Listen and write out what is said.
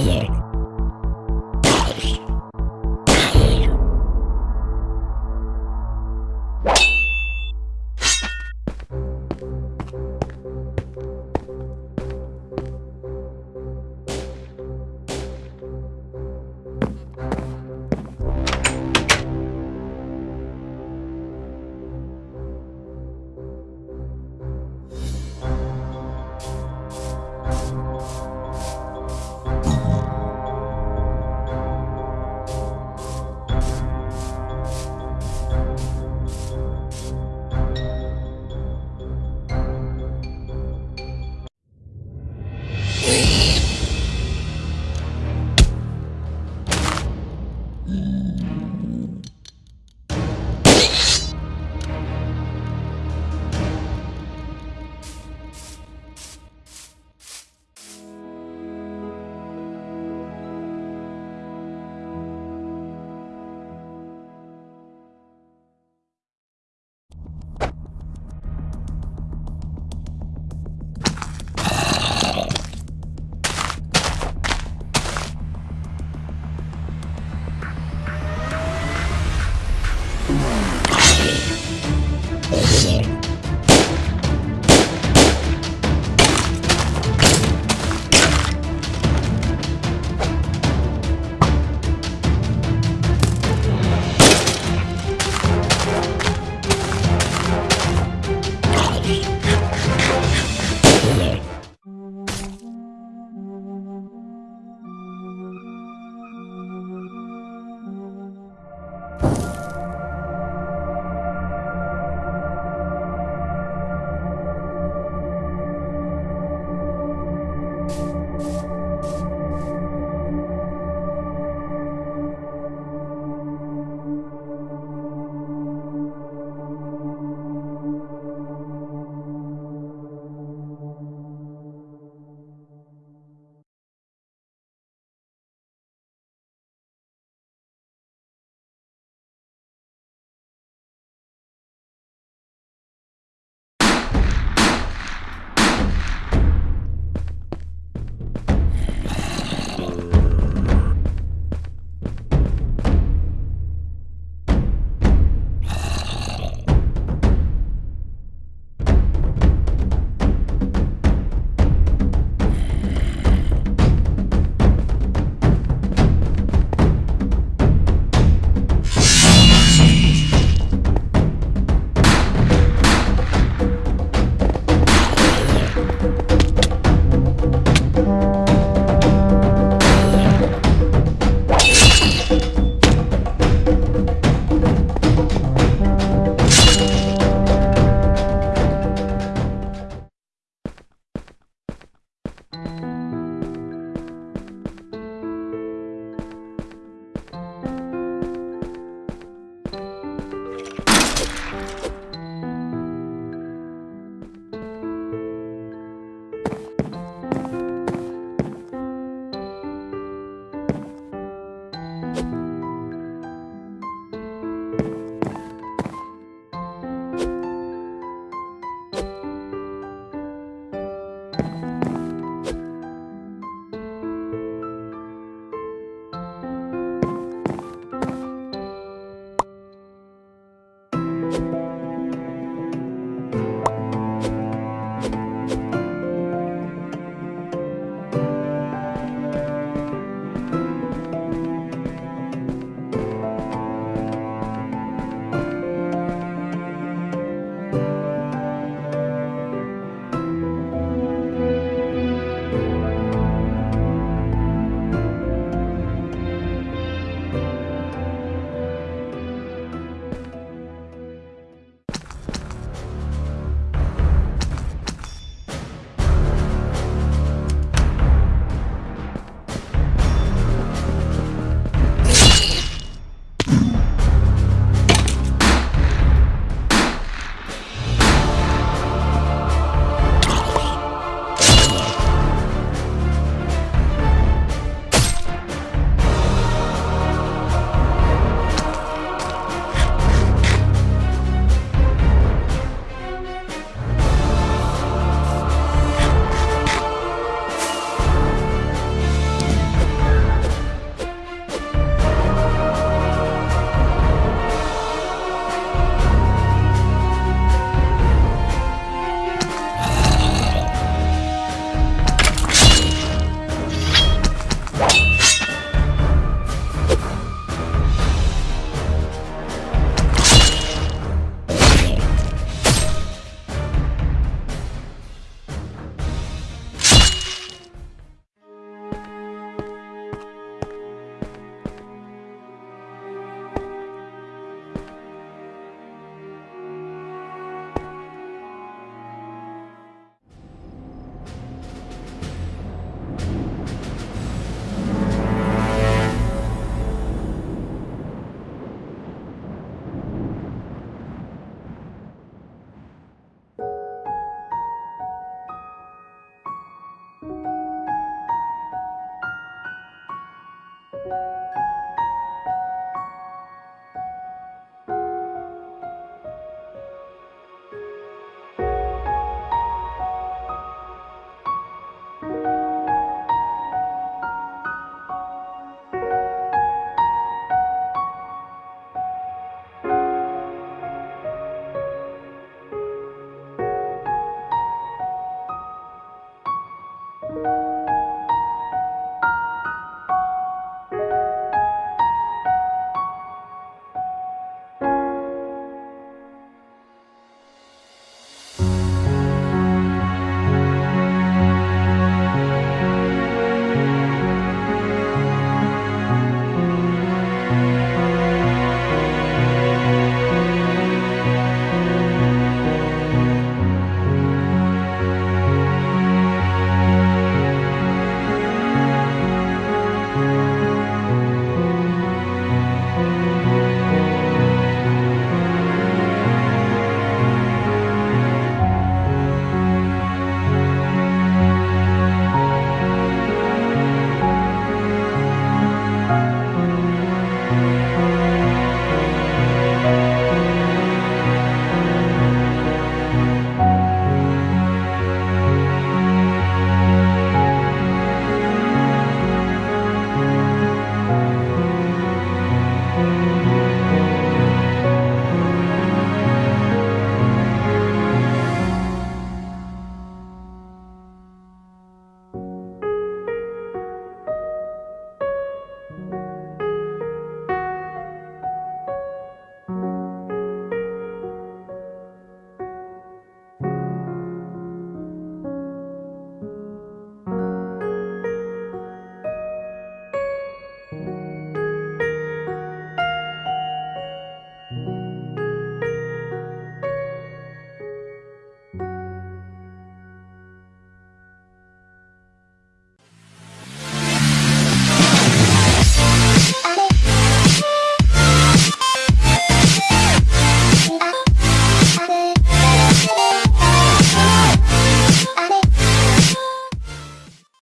here.